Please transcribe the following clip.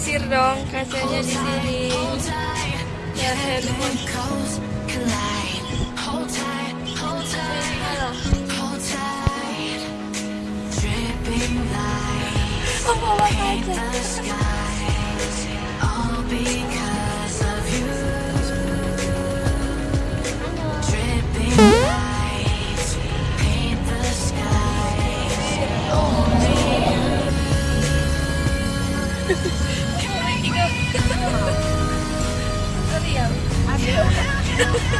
Nyisir dong kacanya di sini. Oh, bawa kaca. 衝撃が。あるやん。あるよ。